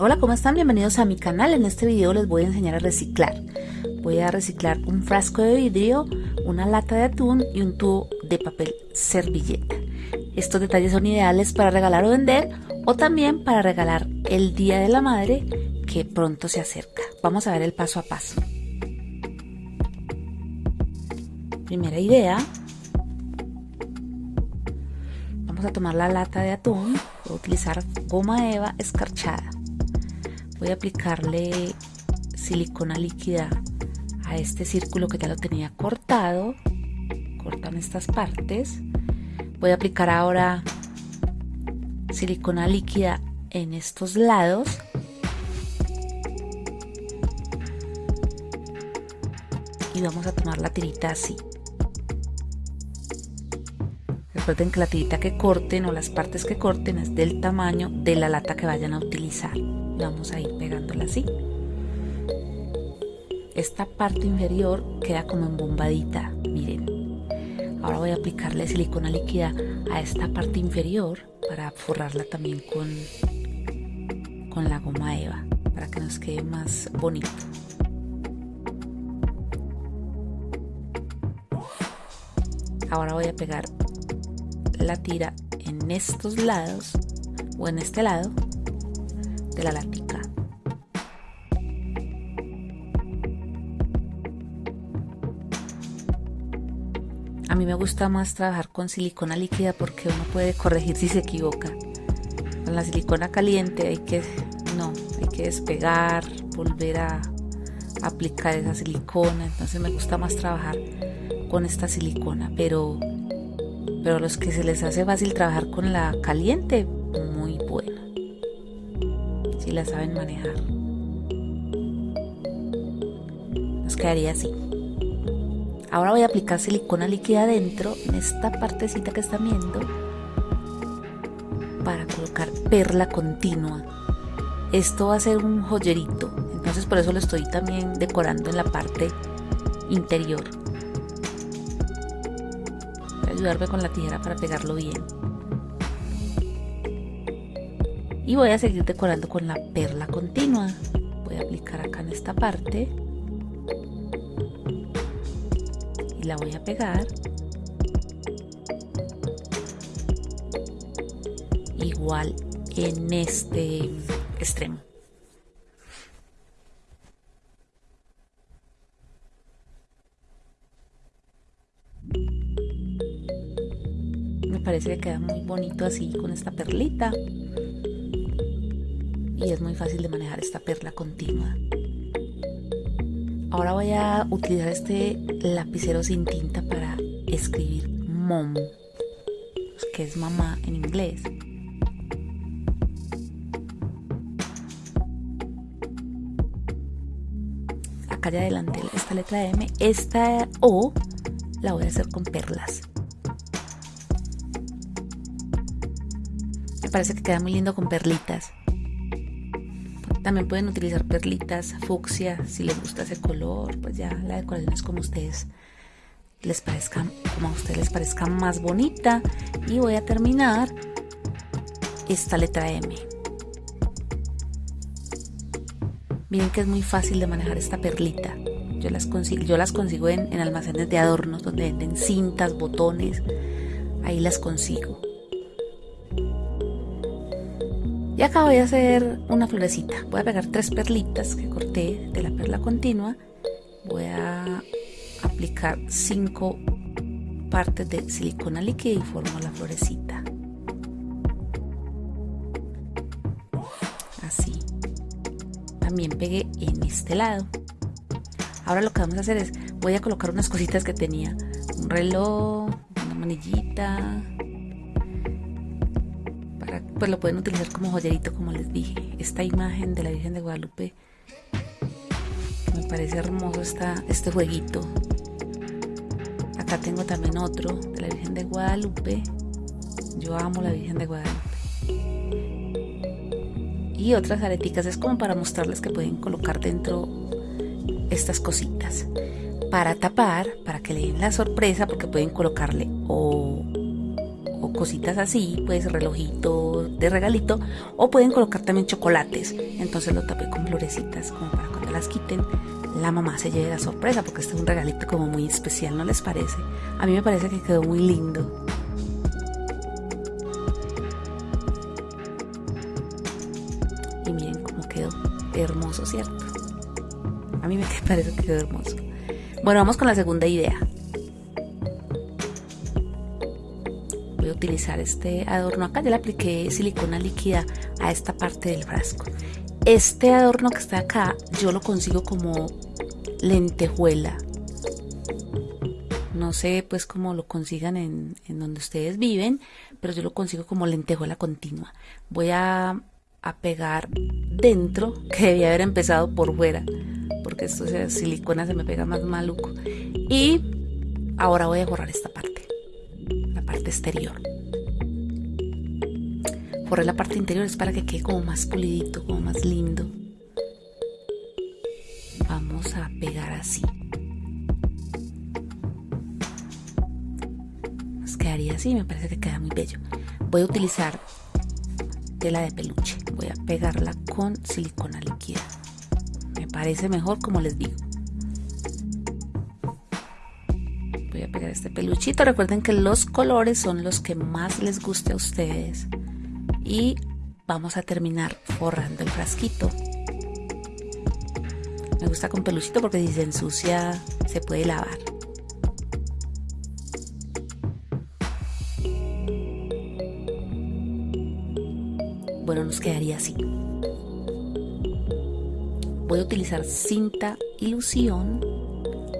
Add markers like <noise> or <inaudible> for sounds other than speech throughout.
Hola, ¿cómo están? Bienvenidos a mi canal. En este video les voy a enseñar a reciclar. Voy a reciclar un frasco de vidrio, una lata de atún y un tubo de papel servilleta. Estos detalles son ideales para regalar o vender o también para regalar el Día de la Madre que pronto se acerca. Vamos a ver el paso a paso. Primera idea. Vamos a tomar la lata de atún. Voy a utilizar goma eva escarchada voy a aplicarle silicona líquida a este círculo que ya lo tenía cortado cortan estas partes. Voy a aplicar ahora silicona líquida en estos lados. Y vamos a tomar la tirita así. Recuerden que la tirita que corten o las partes que corten es del tamaño de la lata que vayan a utilizar vamos a ir pegándola así. Esta parte inferior queda como embombadita miren. Ahora voy a aplicarle silicona líquida a esta parte inferior para forrarla también con con la goma eva para que nos quede más bonito. Ahora voy a pegar la tira en estos lados o en este lado la. A mí me gusta más trabajar con silicona líquida porque uno puede corregir si se equivoca. Con la silicona caliente hay que, no, hay que despegar, volver a aplicar esa silicona. Entonces me gusta más trabajar con esta silicona, pero, pero a los que se les hace fácil trabajar con la caliente, muy bueno si la saben manejar. Nos quedaría así. Ahora voy a aplicar silicona líquida adentro, en esta partecita que están viendo, para colocar perla continua. Esto va a ser un joyerito, entonces por eso lo estoy también decorando en la parte interior. Voy a ayudarme con la tijera para pegarlo bien y voy a seguir decorando con la perla continua. Voy a aplicar acá en esta parte. Y la voy a pegar. Igual en este extremo. Me parece que queda muy bonito así con esta perlita y es muy fácil de manejar esta perla continua. Ahora voy a utilizar este lapicero sin tinta para escribir mom, que es mamá en inglés. Acá ya adelante esta letra M, esta O la voy a hacer con perlas. Me parece que queda muy lindo con perlitas. También pueden utilizar perlitas fucsia si les gusta ese color, pues ya la decoración es como ustedes les parezca, como a ustedes les parezca más bonita. Y voy a terminar esta letra M. Miren que es muy fácil de manejar esta perlita. Yo las consigo, yo las consigo en, en almacenes de adornos donde venden cintas, botones. Ahí las consigo. Y acá voy a hacer una florecita. Voy a pegar tres perlitas que corté de la perla continua. Voy a aplicar cinco partes de silicona líquida y formo la florecita. Así. También pegué en este lado. Ahora lo que vamos a hacer es, voy a colocar unas cositas que tenía. Un reloj, una manillita, pues lo pueden utilizar como joyerito como les dije. Esta imagen de la Virgen de Guadalupe me parece hermoso esta, este jueguito. Acá tengo también otro de la Virgen de Guadalupe. Yo amo la Virgen de Guadalupe. Y otras areticas es como para mostrarles que pueden colocar dentro estas cositas. Para tapar para que le den la sorpresa porque pueden colocarle o cositas así, pues relojito de regalito, o pueden colocar también chocolates. Entonces lo tapé con florecitas como para cuando las quiten la mamá se lleve la sorpresa porque este es un regalito como muy especial, ¿no les parece? A mí me parece que quedó muy lindo. Y miren cómo quedó hermoso, ¿cierto? A mí me <laughs> parece que quedó hermoso. Bueno, vamos con la segunda idea. Utilizar este adorno acá, ya le apliqué silicona líquida a esta parte del frasco. Este adorno que está acá, yo lo consigo como lentejuela. No sé pues cómo lo consigan en, donde ustedes viven, pero yo lo consigo como lentejuela continua. Voy a, a pegar dentro, <laughs> que debía haber empezado por fuera, porque esto de silicona se me pega más maluco. Y ahora voy a borrar esta parte, la parte exterior. Borré la parte interior es para que quede como más pulidito, como más lindo. Vamos a pegar así. Nos quedaría así, me parece que queda muy bello. Voy a utilizar tela de peluche. Voy a pegarla con silicona líquida. Me parece mejor como les digo. Voy a pegar este peluchito. Recuerden que los colores son los que más les guste a ustedes y vamos a terminar forrando el frasquito. Me gusta con peluchito porque si se ensucia se puede lavar. Bueno, nos quedaría así. Voy a utilizar cinta ilusión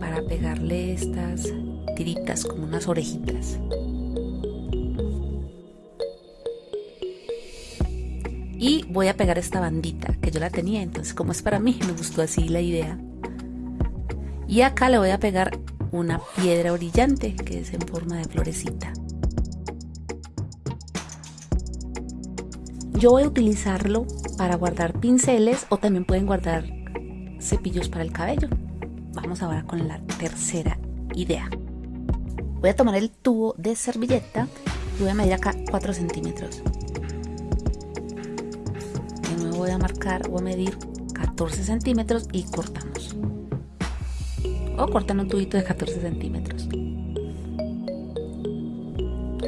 para pegarle estas tiritas como unas orejitas. Y voy a pegar esta bandita que yo la tenía entonces como es para mí me gustó así la idea. Y acá le voy a pegar una piedra brillante que es en forma de florecita. Yo voy a utilizarlo para guardar pinceles o también pueden guardar cepillos para el cabello. Vamos ahora con la tercera idea. Voy a tomar el tubo de servilleta y voy a medir acá 4 centímetros voy a marcar o a medir 14 centímetros y cortamos. O cortan un tubito de 14 centímetros.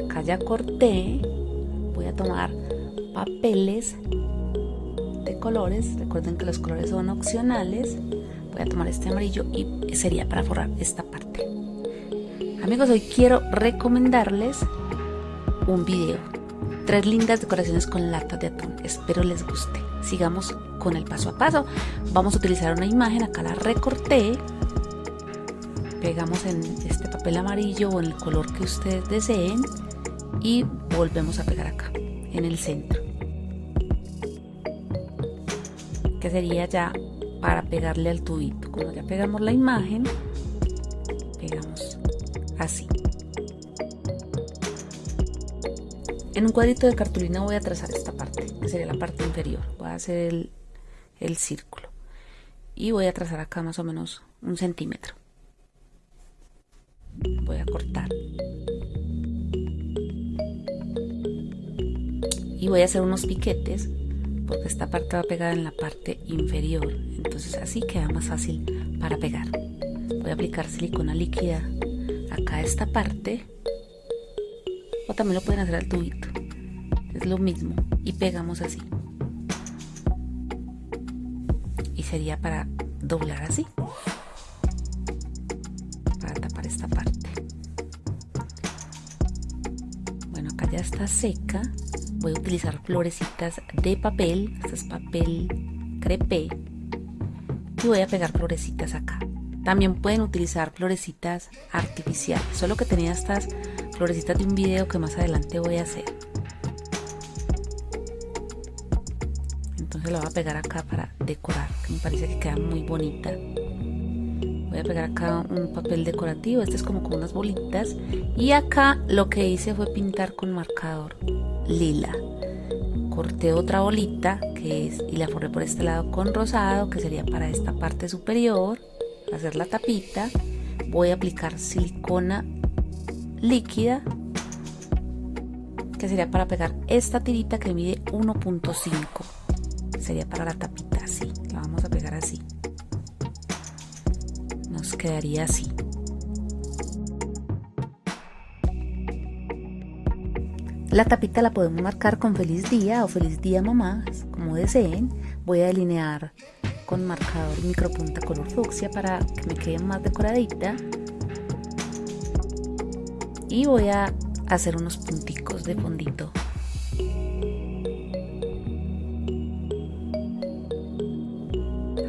Acá ya corté. Voy a tomar papeles de colores. Recuerden que los colores son opcionales. Voy a tomar este amarillo y sería para forrar esta parte. Amigos hoy quiero recomendarles un video tres lindas decoraciones con latas de atún espero les guste sigamos con el paso a paso. Vamos a utilizar una imagen, acá la recorté, pegamos en este papel amarillo o en el color que ustedes deseen y volvemos a pegar acá, en el centro. Que sería ya para pegarle al tubito. Cuando ya pegamos la imagen, pegamos así. En un cuadrito de cartulina voy a trazar esta parte, que sería la parte inferior. Voy a hacer el, círculo. Y voy a trazar acá más o menos un centímetro. Voy a cortar. Y voy a hacer unos piquetes porque esta parte va pegada en la parte inferior. Entonces así queda más fácil para pegar. Voy a aplicar silicona líquida acá a esta parte o también lo pueden hacer al tubito. Es lo mismo. Y pegamos así. Y sería para doblar así. Para tapar esta parte. Bueno acá ya está seca. Voy a utilizar florecitas de papel. Este es papel crepé. Y voy a pegar florecitas acá. También pueden utilizar florecitas artificiales. Solo que tenía estas florecitas de un video que más adelante voy a hacer. Entonces la voy a pegar acá para decorar, que me parece que queda muy bonita. Voy a pegar acá un papel decorativo, este es como con unas bolitas. Y acá lo que hice fue pintar con marcador lila. Corté otra bolita que es, y la forré por este lado con rosado, que sería para esta parte superior, hacer la tapita. Voy a aplicar silicona líquida que sería para pegar esta tirita que mide 1.5 sería para la tapita así la vamos a pegar así nos quedaría así La tapita la podemos marcar con feliz día o feliz día mamá, como deseen. Voy a delinear con marcador micropunta color fucsia para que me quede más decoradita. Y voy a hacer unos punticos de fondito.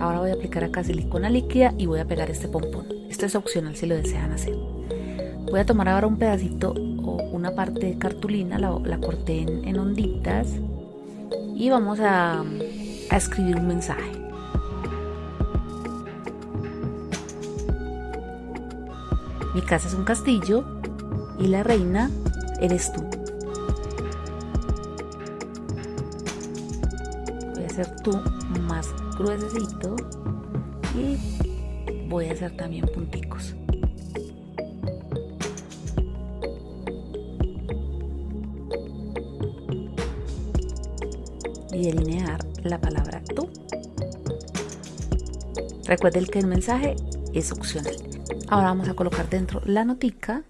Ahora voy a aplicar acá silicona líquida y voy a pegar este pompón. Esto es opcional si lo desean hacer. Voy a tomar ahora un pedacito o una parte de cartulina, la, corté en, onditas y vamos a, a escribir un mensaje. Mi casa es un castillo y la reina eres tú. Voy a hacer tú más gruesecito y voy a hacer también punticos. y delinear la palabra tú. Recuerden que el mensaje es opcional. Ahora vamos a colocar dentro la notica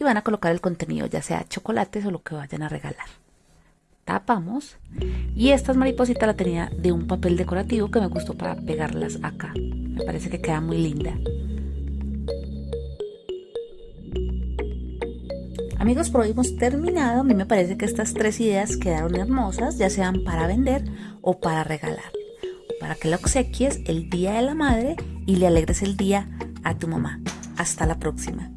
y van a colocar el contenido, ya sea chocolates o lo que vayan a regalar. Tapamos y estas maripositas la tenía de un papel decorativo que me gustó para pegarlas acá. Me parece que queda muy linda. Amigos, por hoy hemos terminado. A mí me parece que estas tres ideas quedaron hermosas, ya sean para vender o para regalar. Para que la obsequies el día de la madre y le alegres el día a tu mamá. Hasta la próxima.